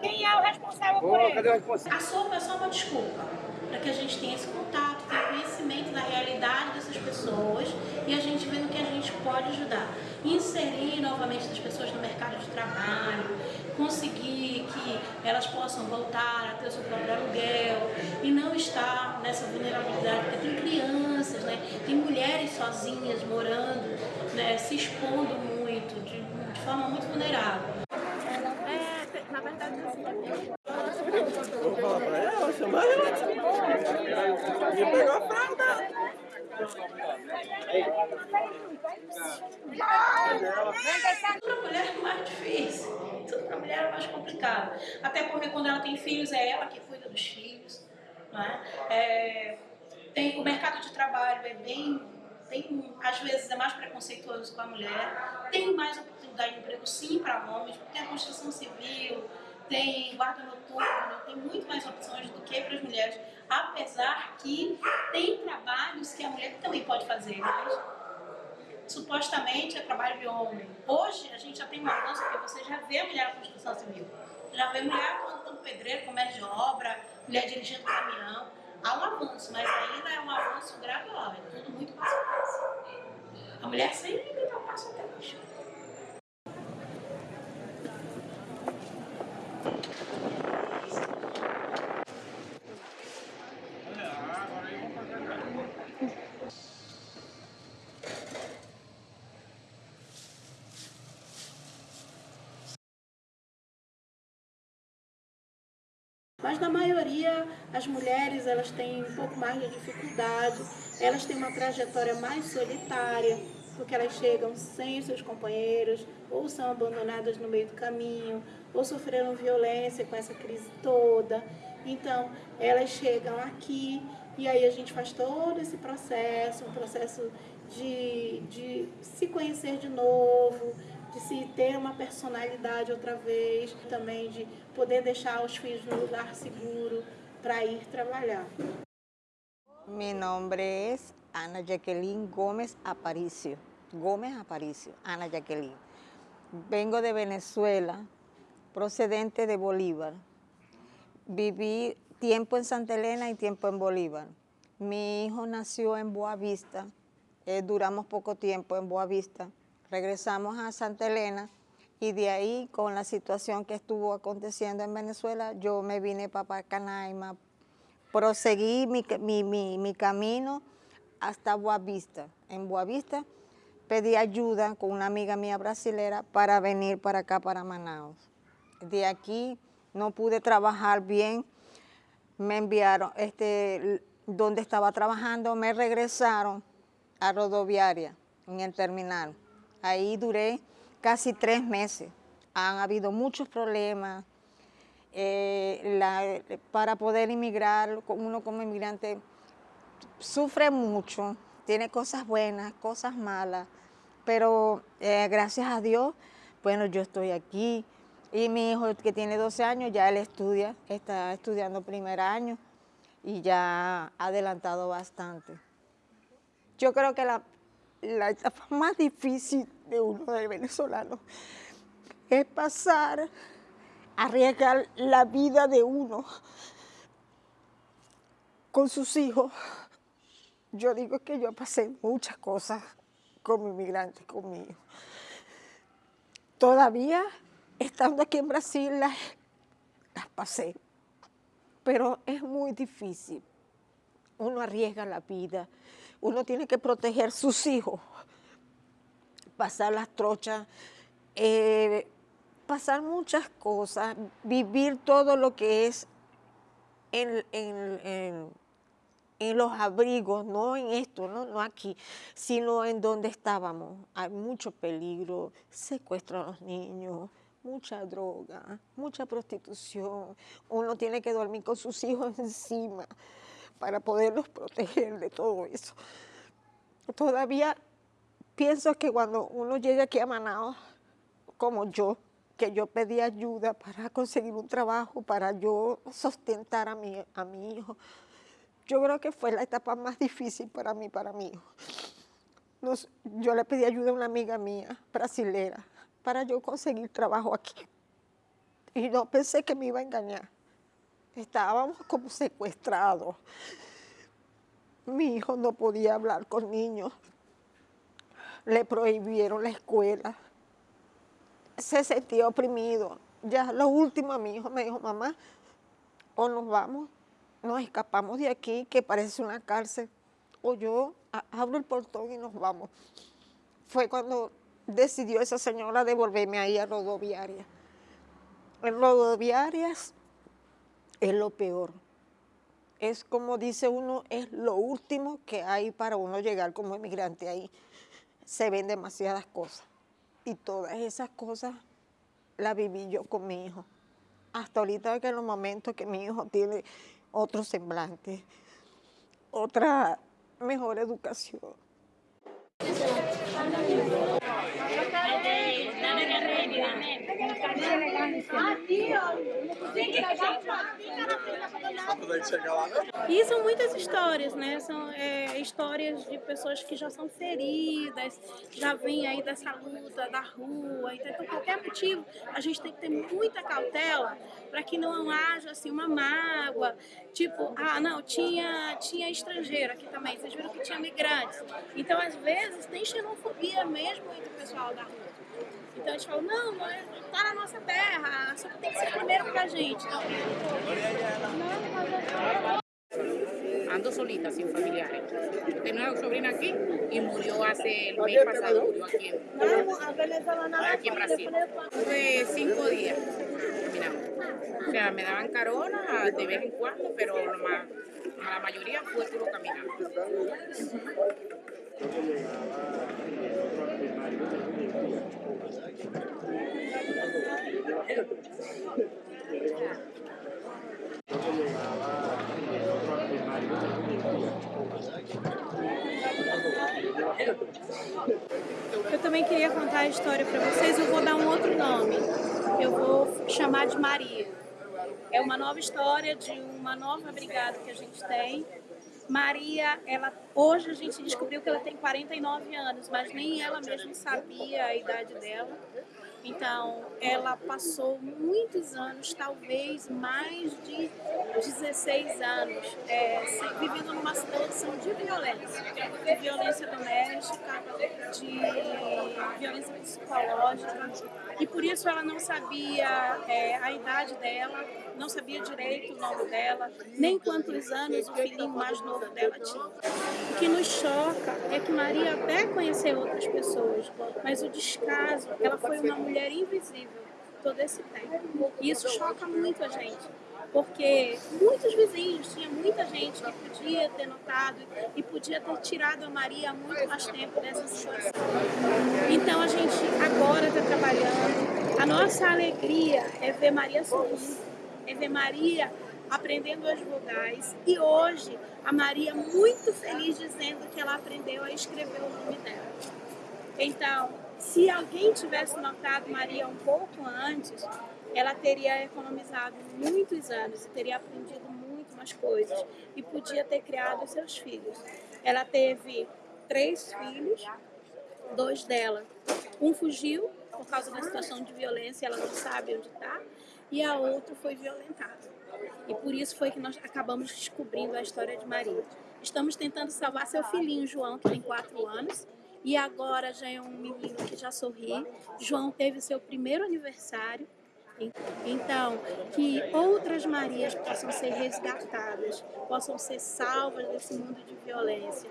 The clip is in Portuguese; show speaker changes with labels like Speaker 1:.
Speaker 1: Quem é o responsável por isso? A sopa é só uma desculpa para que a gente tenha esse contato, tenha conhecimento da realidade dessas pessoas e a gente vendo que a gente pode ajudar. Inserir novamente as pessoas no mercado de trabalho, conseguir que elas possam voltar a ter o seu próprio aluguel e não estar nessa vulnerabilidade, porque tem crianças, né? tem mulheres sozinhas morando, né? se expondo muito, de, de forma muito vulnerável.
Speaker 2: É, na verdade,
Speaker 3: Vou falar pra ela, chamar ela. Me pegou a fralda.
Speaker 1: Para mulher é mais difícil, tudo para mulher é mais complicado. Até porque quando ela tem filhos, é ela que cuida dos filhos. Né? É, tem, o mercado de trabalho é bem, bem, às vezes é mais preconceituoso com a mulher. Tem mais oportunidade de emprego sim para homens, porque tem a construção civil, tem guarda noturno, tem muito mais opções do que para as mulheres, apesar que tem trabalhos que a mulher também pode fazer, mas supostamente é trabalho de homem. Hoje a gente já tem um avanço porque você já vê a mulher na construção civil, já vê mulher como pedreiro, comércio de obra, mulher dirigindo caminhão. Há um avanço, mas ainda é um avanço gradual, é tudo muito passo a passo. A mulher sempre dá um passo atrás. Mas na maioria, as mulheres elas têm um pouco mais de dificuldade, elas têm uma trajetória mais solitária, porque elas chegam sem seus companheiros, ou são abandonadas no meio do caminho, ou sofreram violência com essa crise toda. Então, elas chegam aqui e aí a gente faz todo esse processo, um processo de, de se conhecer de novo, de se ter uma personalidade outra vez, também de poder deixar os filhos no lugar seguro para ir trabalhar.
Speaker 4: Mi nombre es Ana Jacqueline Gómez Aparicio. Gómez Aparicio, Ana Jacqueline. Vengo de Venezuela, procedente de Bolívar. Viví tiempo en Santa Elena y tiempo en Bolívar. Mi hijo nació en Boavista, eh, duramos poco tiempo en Boavista regresamos a Santa Elena y de ahí con la situación que estuvo aconteciendo en Venezuela, yo me vine para Canaima, proseguí mi, mi, camino hasta Boavista. En Boavista pedí ayuda con una amiga mía brasilera para venir para acá, para Manaus. De aquí no pude trabajar bien, me enviaron, este, donde estaba trabajando, me regresaron a Rodoviaria, en el terminal. Ahí duré casi tres meses. Han habido muchos problemas. Eh, para poder inmigrar, uno como inmigrante sufre mucho, tiene cosas buenas, cosas malas, pero eh, gracias a Dios, bueno, yo estoy aquí. Y mi hijo que tiene 12 años, ya él estudia, está estudiando primer año y ya ha adelantado bastante. Yo creo que la, la etapa más difícil de uno del venezolano es pasar, arriesgar la vida de uno con sus hijos. Yo digo que yo pasé muchas cosas como inmigrante conmigo. Todavía, estando aquí en Brasil, las, las pasé. Pero es muy difícil. Uno arriesga la vida. Uno tiene que proteger sus hijos pasar las trochas, eh, pasar muchas cosas, vivir todo lo que es en, los abrigos, no en esto, no, no aquí, sino en donde estábamos. Hay mucho peligro, secuestro a los niños, mucha droga, mucha prostitución. Uno tiene que dormir con sus hijos encima para poderlos proteger de todo eso. Todavía Pienso que cuando uno llega aquí a Manaus, como yo, que yo pedí ayuda para conseguir un trabajo, para yo sustentar a mi, a mi hijo, yo creo que fue la etapa más difícil para mí, para mi hijo. yo le pedí ayuda a una amiga mía, brasilera, para yo conseguir trabajo aquí. Y no pensé que me iba a engañar. estábamos como secuestrados. Mi hijo no podía hablar con niños. Le prohibieron la escuela. Se sentía oprimido. Ya lo último, mi hijo me dijo, mamá, o nos vamos, nos escapamos de aquí, que parece una cárcel, o yo abro el portón y nos vamos. Fue cuando decidió esa señora devolverme ahí a rodoviaria. En rodoviarias es lo peor. Es como dice uno, es lo último que hay para uno llegar como emigrante ahí. Se ven demasiadas cosas. Y todas esas cosas las viví yo con mi hijo. Hasta ahorita que en los momentos que mi hijo tiene otro semblante, otra mejor educación.
Speaker 1: E são muitas histórias, né? São é, histórias de pessoas que já são feridas, já vêm aí dessa luta da rua. Então, por qualquer motivo, a gente tem que ter muita cautela para que não haja assim uma mágoa. Tipo, ah, não, tinha, tinha estrangeiro aqui também. Vocês viram que tinha migrantes. Então, às vezes, tem xenofobia mesmo entre o pessoal da rua. Então a gente fala, não, tá na nossa terra, só que tem que ser primeiro pra gente. Então,
Speaker 5: Ando solita, sin familiares. Tenía una sobrina aquí y murió hace el mes pasado, murió aquí en, aquí en Brasil. Tuve cinco días. O sea, me daban carona de vez en cuando, pero más, la mayoría fue puro caminando.
Speaker 1: Eu também queria contar a história para vocês, eu vou dar um outro nome. Eu vou chamar de Maria. É uma nova história de uma nova brigada que a gente tem. Maria, ela hoje a gente descobriu que ela tem 49 anos, mas nem ela mesma sabia a idade dela. Então, ela passou muitos anos, talvez mais de 16 anos, é, vivendo numa situação de violência, de violência doméstica, de violência psicológica. E por isso ela não sabia é, a idade dela, não sabia direito o nome dela, nem quantos anos o filhinho mais novo dela tinha. O que nos choca é que Maria até conheceu outras pessoas, mas o descaso, ela foi uma mulher invisível todo esse tempo. E isso choca muito a gente, porque muitos vizinhos, tinha muita gente que podia ter notado e podia ter tirado a Maria há muito mais tempo dessa situação. Então a gente agora está trabalhando. A nossa alegria é ver Maria sorrindo é ver Maria aprendendo as vogais e hoje a Maria muito feliz dizendo que ela aprendeu a escrever o nome dela. Então, se alguém tivesse notado Maria um pouco antes, ela teria economizado muitos anos e teria aprendido muito mais coisas e podia ter criado seus filhos. Ela teve três filhos, dois dela. Um fugiu por causa da situação de violência, ela não sabe onde está, e a outra foi violentada. E por isso foi que nós acabamos descobrindo a história de Maria. Estamos tentando salvar seu filhinho João, que tem quatro anos, e agora já é um menino que já sorri. João teve seu primeiro aniversário. Então, que outras Marias possam ser resgatadas, possam ser salvas desse mundo de violência.